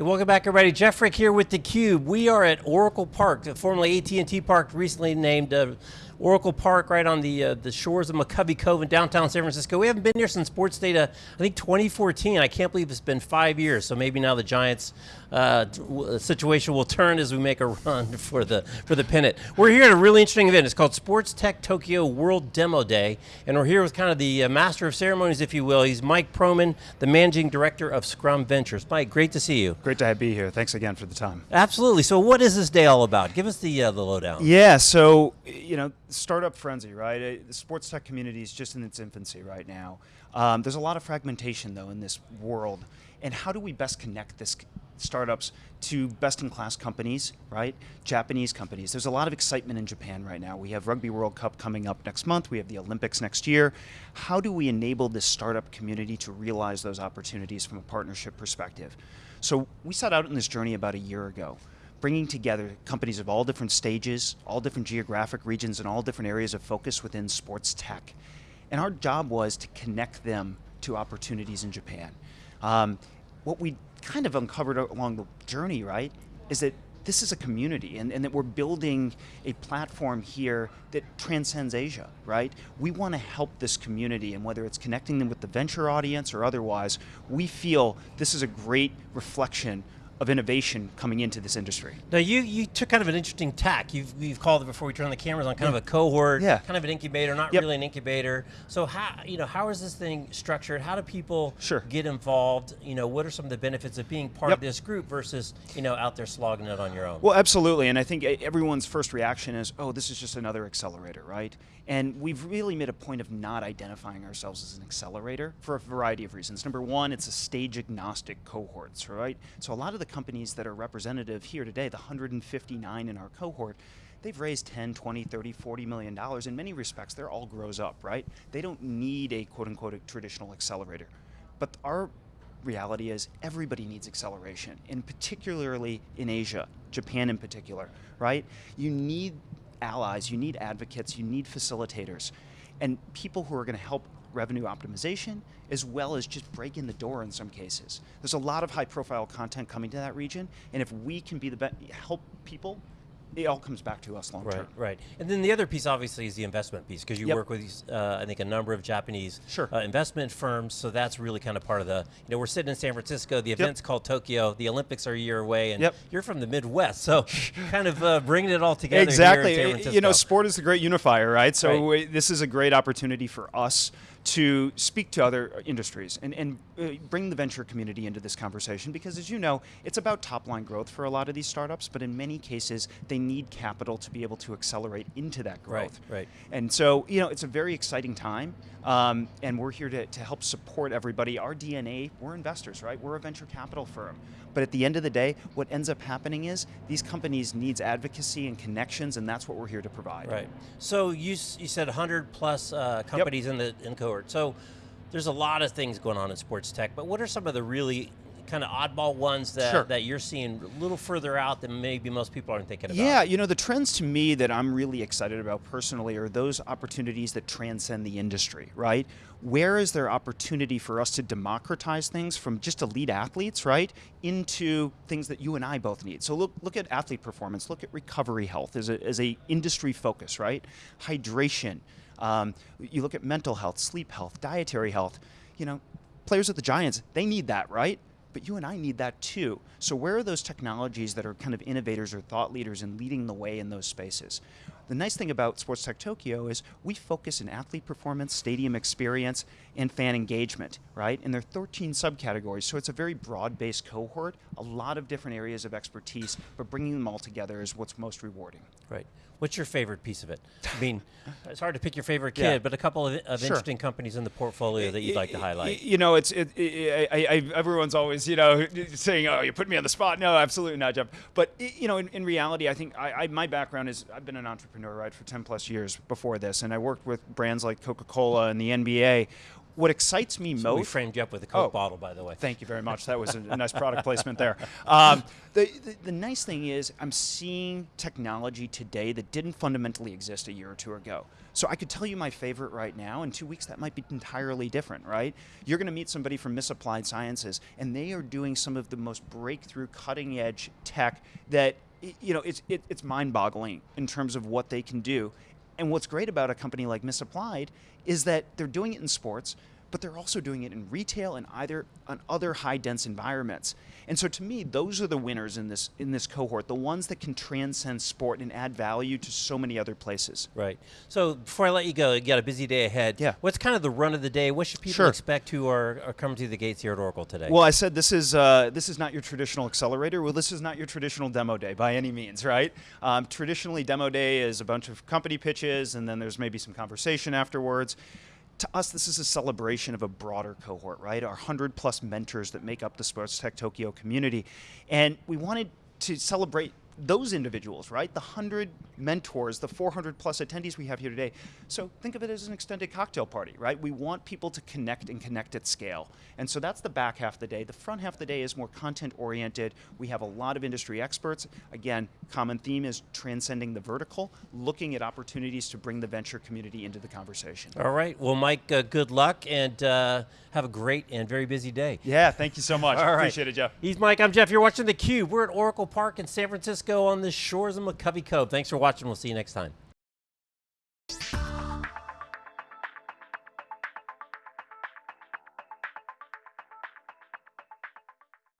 Hey, welcome back, everybody. Jeff Frick here with theCUBE. We are at Oracle Park, formerly AT&T Park, recently named uh, Oracle Park right on the uh, the shores of McCovey Cove in downtown San Francisco. We haven't been here since sports data, I think 2014. I can't believe it's been five years, so maybe now the Giants uh, situation will turn as we make a run for the for the pennant. We're here at a really interesting event. It's called Sports Tech Tokyo World Demo Day, and we're here with kind of the uh, master of ceremonies, if you will. He's Mike Proman, the managing director of Scrum Ventures. Mike, great to see you. Great to be here. Thanks again for the time. Absolutely. So, what is this day all about? Give us the uh, the lowdown. Yeah. So, you know, startup frenzy, right? Uh, the sports tech community is just in its infancy right now. Um, there's a lot of fragmentation though in this world. And how do we best connect this startups to best-in-class companies, right? Japanese companies. There's a lot of excitement in Japan right now. We have Rugby World Cup coming up next month. We have the Olympics next year. How do we enable this startup community to realize those opportunities from a partnership perspective? So we set out in this journey about a year ago bringing together companies of all different stages, all different geographic regions, and all different areas of focus within sports tech. And our job was to connect them to opportunities in Japan. Um, what we kind of uncovered along the journey, right, is that this is a community and, and, that we're building a platform here that transcends Asia, right? We want to help this community and whether it's connecting them with the venture audience or otherwise, we feel this is a great reflection of innovation coming into this industry. Now you, you took kind of an interesting tack. You've, you've called it before we turn on the cameras on kind yeah. of a cohort, yeah. kind of an incubator, not yep. really an incubator. So how, you know, how is this thing structured? How do people sure. get involved? You know, what are some of the benefits of being part yep. of this group versus, you know, out there slogging it on your own? Well, absolutely, and I think everyone's first reaction is, oh, this is just another accelerator, right? And we've really made a point of not identifying ourselves as an accelerator for a variety of reasons. Number one, it's a stage agnostic cohorts, right? So a lot of the companies that are representative here today, the 159 in our cohort, they've raised 10, 20, 30, 40 million dollars. In many respects, they're all grows up, right? They don't need a quote unquote a traditional accelerator. But our reality is everybody needs acceleration, and particularly in Asia, Japan in particular, right? You need allies, you need advocates, you need facilitators, and people who are going to help revenue optimization, as well as just break in the door in some cases. There's a lot of high profile content coming to that region, and if we can be the best help people it all comes back to us long right, term. Right, And then the other piece obviously is the investment piece because you yep. work with, uh, I think, a number of Japanese sure. uh, investment firms, so that's really kind of part of the, you know, we're sitting in San Francisco, the event's yep. called Tokyo, the Olympics are a year away, and yep. you're from the Midwest, so kind of uh, bringing it all together Exactly, you know, sport is the great unifier, right? So right. this is a great opportunity for us to speak to other industries and, and uh, bring the venture community into this conversation because as you know, it's about top line growth for a lot of these startups, but in many cases, they need capital to be able to accelerate into that growth. Right, right. And so, you know, it's a very exciting time, um, and we're here to, to help support everybody. Our DNA, we're investors, right? We're a venture capital firm. But at the end of the day, what ends up happening is these companies needs advocacy and connections, and that's what we're here to provide. Right. So you, you said 100 plus uh, companies yep. in the in cohort. So there's a lot of things going on in sports tech, but what are some of the really kind of oddball ones that, sure. that you're seeing a little further out than maybe most people aren't thinking about? Yeah, you know, the trends to me that I'm really excited about personally are those opportunities that transcend the industry, right? Where is there opportunity for us to democratize things from just elite athletes, right, into things that you and I both need? So look, look at athlete performance, look at recovery health as a, as a industry focus, right? Hydration, um, you look at mental health, sleep health, dietary health, you know, players at the Giants, they need that, right? But you and I need that too. So where are those technologies that are kind of innovators or thought leaders and leading the way in those spaces? The nice thing about Sports Tech Tokyo is we focus in athlete performance, stadium experience, and fan engagement, right? And there are 13 subcategories, so it's a very broad-based cohort, a lot of different areas of expertise, but bringing them all together is what's most rewarding. Right. What's your favorite piece of it? I mean, it's hard to pick your favorite kid, yeah. but a couple of, of sure. interesting companies in the portfolio that you'd like to highlight. You know, it's it, it, I, I, everyone's always you know saying, "Oh, you put me on the spot." No, absolutely not, Jeff. But you know, in, in reality, I think I, my background is I've been an entrepreneur right for 10 plus years before this, and I worked with brands like Coca-Cola and the NBA what excites me most. We framed you up with a Coke Oh. bottle, by the way. Thank you very much. That was a, a nice product placement there. Um, the, the, the nice thing is, I'm seeing technology today that didn't fundamentally exist a year or two ago. So I could tell you my favorite right now. In two weeks, that might be entirely different, right? You're going to meet somebody from Misapplied Sciences, and they are doing some of the most breakthrough, cutting edge tech that you know it's it, it's mind-boggling in terms of what they can do. And what's great about a company like Misapplied is that they're doing it in sports, but they're also doing it in retail and either on other high dense environments. And so to me, those are the winners in this in this cohort, the ones that can transcend sport and add value to so many other places. Right. So before I let you go, you got a busy day ahead. Yeah. What's kind of the run of the day? What should people Sure. expect who are, are coming to the gates here at Oracle today? Well, I said this is uh, this is not your traditional accelerator. Well, this is not your traditional demo day by any means, right? Um, traditionally, demo day is a bunch of company pitches, and then there's maybe some conversation afterwards. To us, this is a celebration of a broader cohort, right? Our hundred plus mentors that make up the Sports Tech Tokyo community, and we wanted to celebrate those individuals, right? The 100 mentors, the 400 plus attendees we have here today. So think of it as an extended cocktail party, right? We want people to connect and connect at scale. And so that's the back half of the day. The front half of the day is more content oriented. We have a lot of industry experts. Again, common theme is transcending the vertical, looking at opportunities to bring the venture community into the conversation. All right. Well, Mike, uh, good luck and uh, have a great and very busy day. Yeah, thank you so much. All right. Appreciate it, Jeff. He's Mike. I'm Jeff. You're watching theCUBE. We're at Oracle Park in San Francisco on the shores of McCovey Cove. Thanks for watching. We'll see you next time.